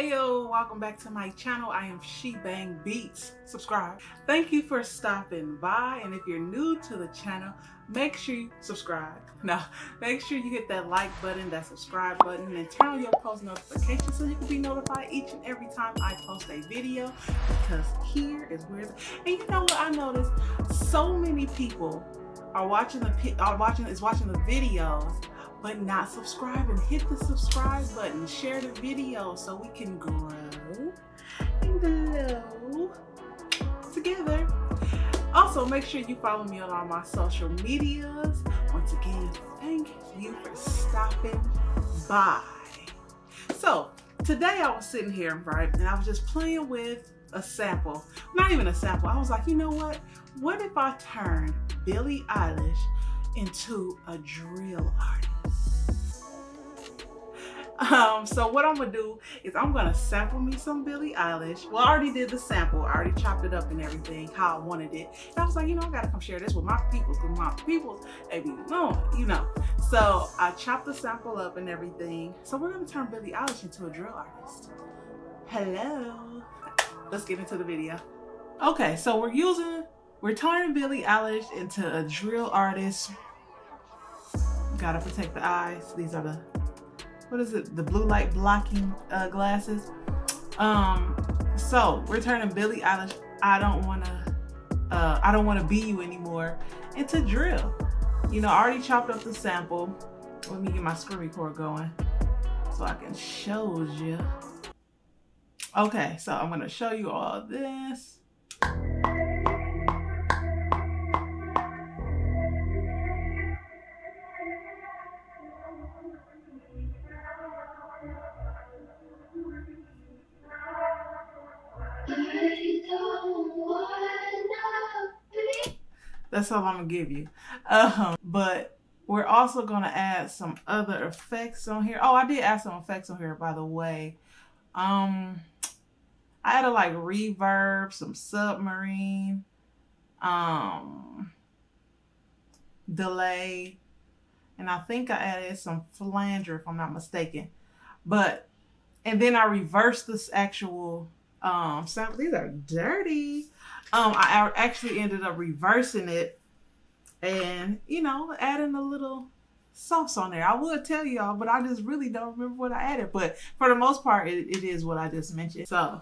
Hey yo, welcome back to my channel. I am She Bang Beats. Subscribe. Thank you for stopping by. And if you're new to the channel, make sure you subscribe. Now, make sure you hit that like button, that subscribe button, and turn on your post notifications so you can be notified each and every time I post a video. Because here is where, and you know what I noticed? So many people are watching the are watching is watching the videos but not subscribing. Hit the subscribe button, share the video so we can grow and glow together. Also, make sure you follow me on all my social medias. Once again, thank you for stopping by. So, today I was sitting here, right, and I was just playing with a sample. Not even a sample. I was like, you know what? What if I turn Billie Eilish into a drill artist? Um, so what I'm gonna do is I'm gonna sample me some Billie Eilish. Well, I already did the sample. I already chopped it up and everything, how I wanted it. And I was like, you know, I gotta come share this with my peoples, because my peoples, maybe no, you know. So I chopped the sample up and everything. So we're gonna turn Billie Eilish into a drill artist. Hello. Let's get into the video. Okay, so we're using, we're turning Billie Eilish into a drill artist. Gotta protect the eyes. These are the what is it? The blue light blocking uh, glasses. Um, so we're turning Billie Eilish. I don't want to. Uh, I don't want to be you anymore. Into drill. You know, I already chopped up the sample. Let me get my screen record going so I can show you. Okay, so I'm gonna show you all this. That's all I'm gonna give you. Um, but we're also gonna add some other effects on here. Oh, I did add some effects on here, by the way. Um, I added like reverb, some submarine, um, delay, and I think I added some flanger if I'm not mistaken. But, and then I reversed this actual um, sample. These are dirty um, I actually ended up reversing it and, you know, adding a little sauce on there. I would tell y'all, but I just really don't remember what I added. But for the most part, it, it is what I just mentioned. So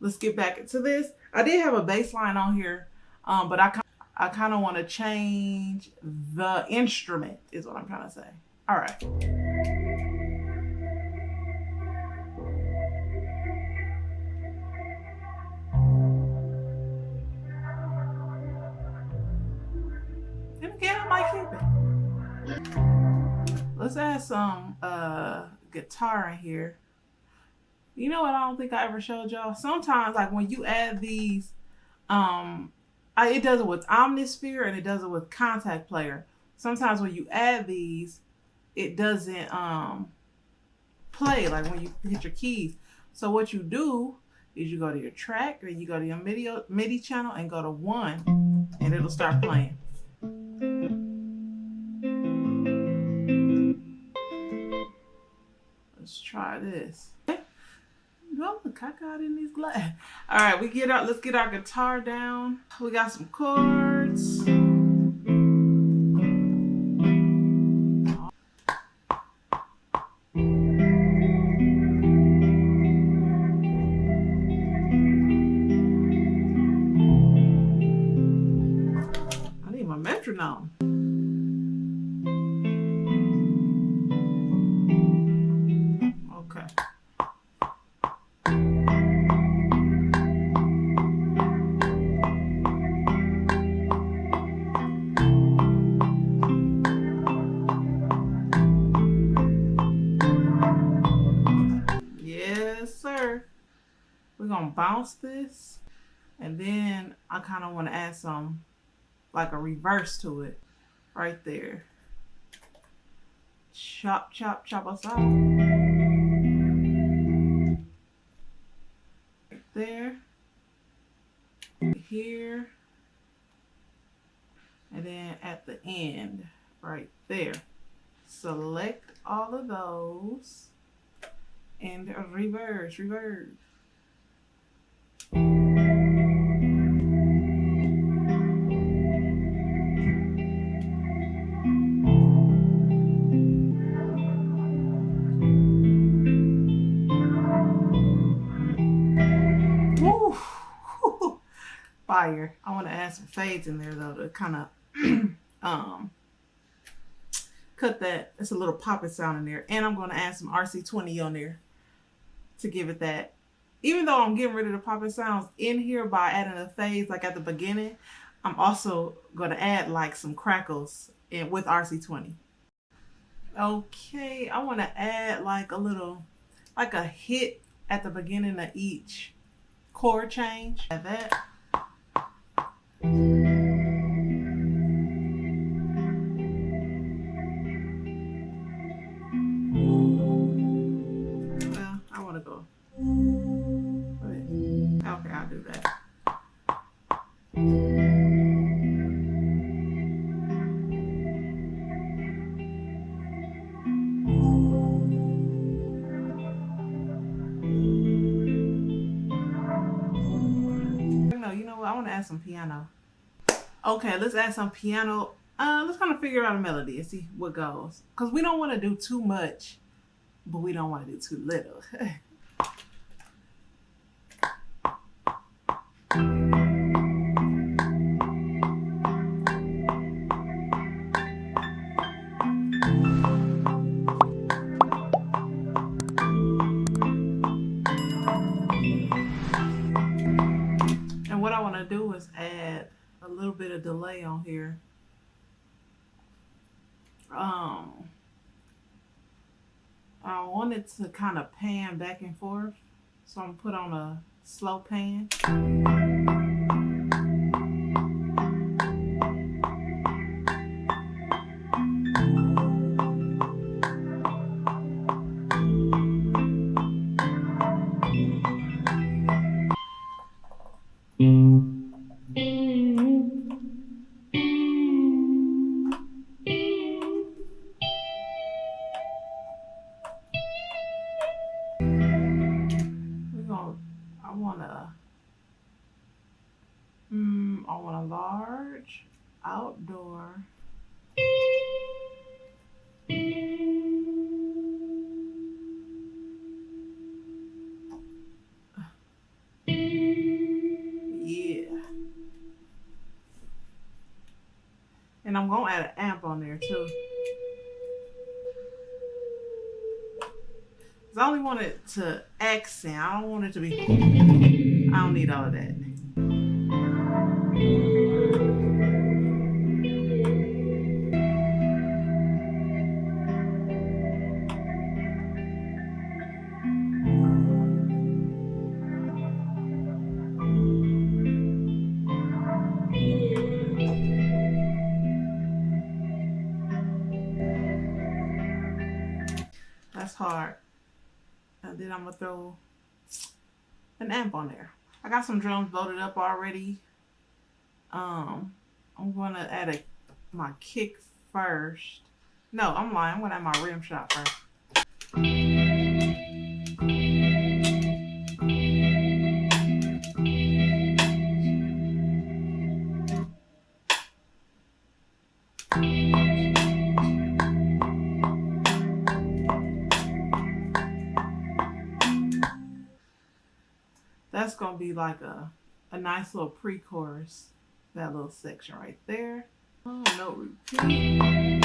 let's get back into this. I did have a bass line on here, um, but I, I kind of want to change the instrument is what I'm trying to say. All right. Some uh, guitar in here. You know what I don't think I ever showed y'all? Sometimes like when you add these, um, I, it does it with Omnisphere and it does it with Kontakt Player. Sometimes when you add these, it doesn't um, play like when you hit your keys. So what you do is you go to your track or you go to your MIDI, MIDI channel and go to one and it'll start playing. Try this. No, look, I in these glass. All right, we get out. Let's get our guitar down. We got some chords. I need my metronome. Bounce this and then I kind of want to add some like a reverse to it right there. Chop, chop, chop us out. There. Here. And then at the end, right there. Select all of those And reverse, reverse. Fire. I want to add some fades in there though to kind of um cut that. It's a little popping sound in there. And I'm going to add some RC20 on there to give it that. Even though I'm getting rid of the popping sounds in here by adding the fades like at the beginning, I'm also going to add like some crackles in with RC20. Okay, I want to add like a little, like a hit at the beginning of each chord change. Add that. Thank you. Add some piano. Okay, let's add some piano. Uh, let's kind of figure out a melody and see what goes. Because we don't want to do too much, but we don't want to do too little. delay on here. Um, I want it to kind of pan back and forth. So I'm put on a slow pan. I only want it to accent I don't want it to be I don't need all of that an amp on there. I got some drums loaded up already. Um, I'm to add a, my kick first. No, I'm lying. I'm to add my rim shot first. Be like a, a nice little pre-chorus, that little section right there. Oh, no repeat.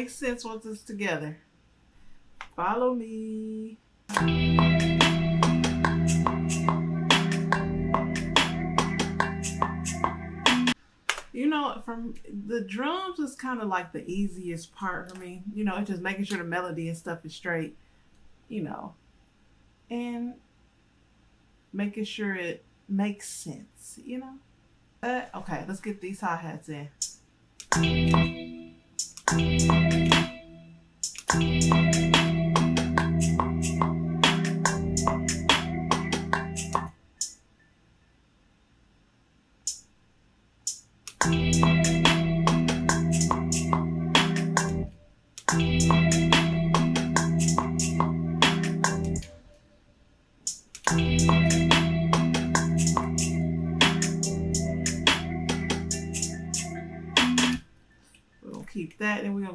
Gonna make sense once it's together. Follow me. You know, from the drums is kind of like the easiest part for me. You know, it's just making sure the melody and stuff is straight, you know. And making sure it makes sense, you know? Uh, okay, let's get these hi-hats in. Keep that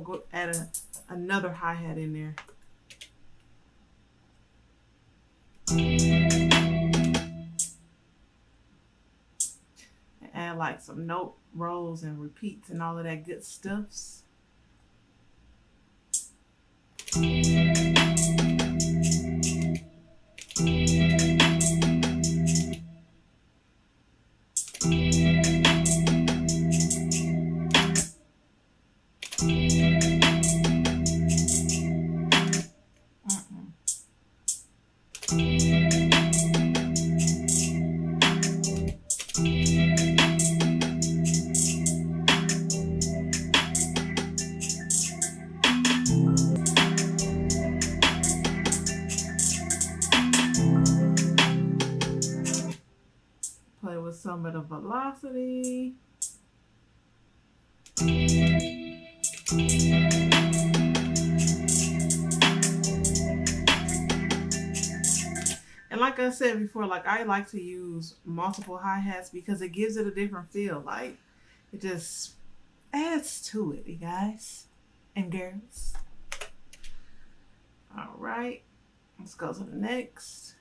gonna go add a, another hi-hat in there. And add like some note rolls and repeats and all of that good stuffs. some of velocity. And like I said before, like I like to use multiple hi-hats because it gives it a different feel. Like it just adds to it, you guys and girls. All right, let's go to the next.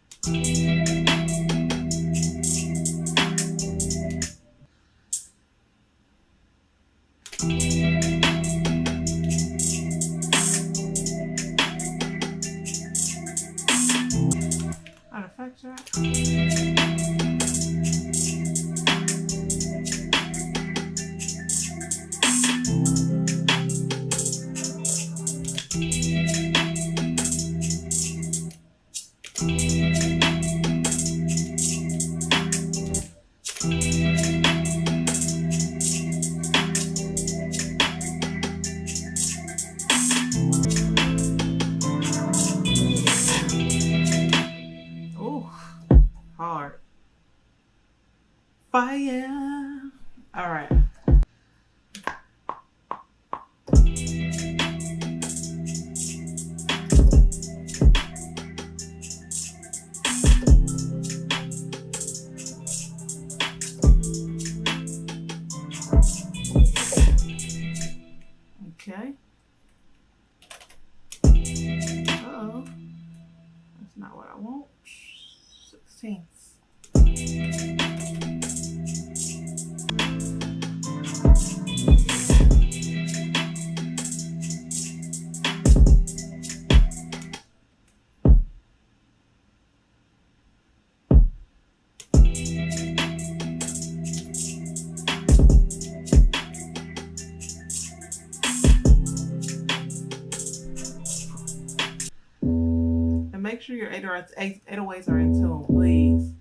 Make sure your 808s are in tune, please.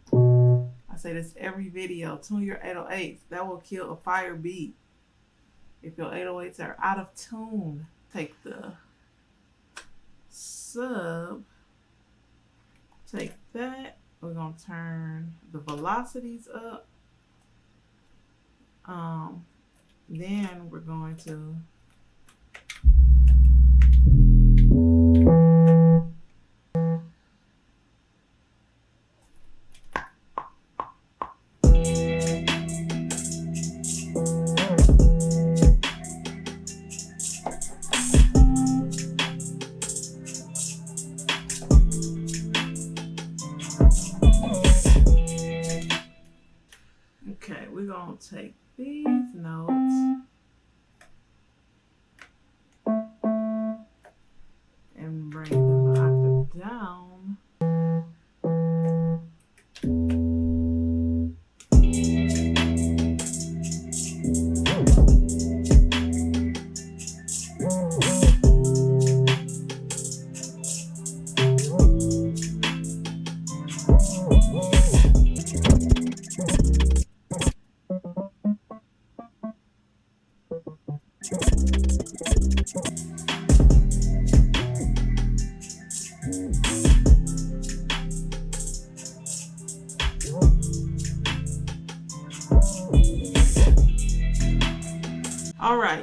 I say this every video. Tune your 808s. That will kill a fire beat. If your 808s are out of tune, take the sub, take that. We're going to turn the velocities up. Um, then we're going to take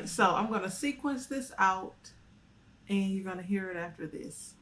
right, so I'm going to sequence this out and you're going to hear it after this.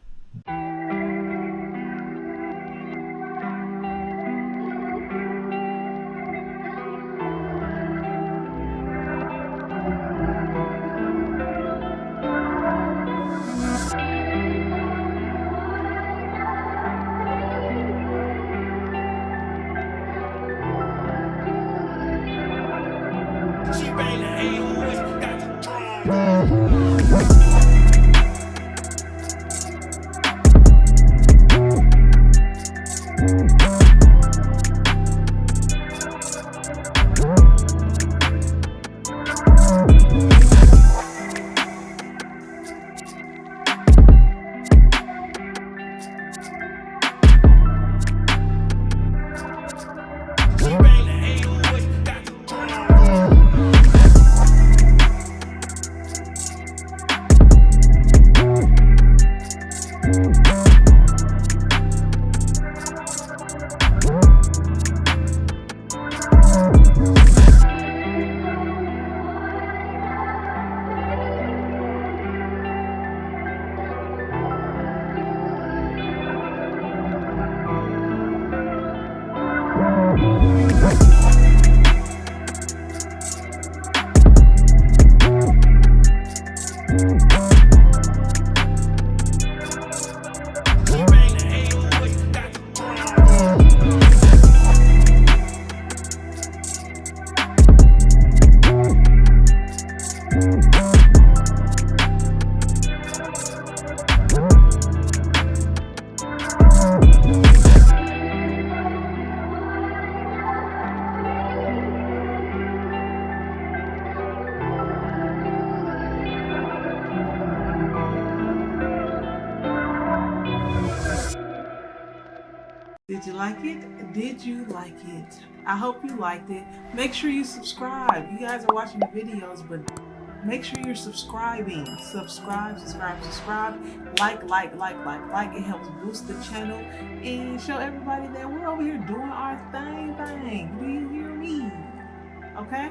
It? I hope you liked it. Make sure you subscribe. You guys are watching the videos, but make sure you're subscribing. Subscribe, subscribe, subscribe. Like, like, like, like, like. It helps boost the channel and show everybody that we're over here doing our thing, thing. Do you hear me? Okay?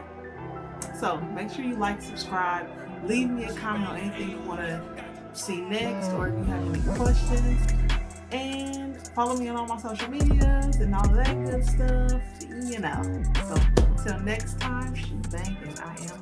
So make sure you like, subscribe. Leave me a comment on anything you want to see next or if you have any questions. And follow me on all my social medias and all that good stuff, you know. So until next time, she's banking. I am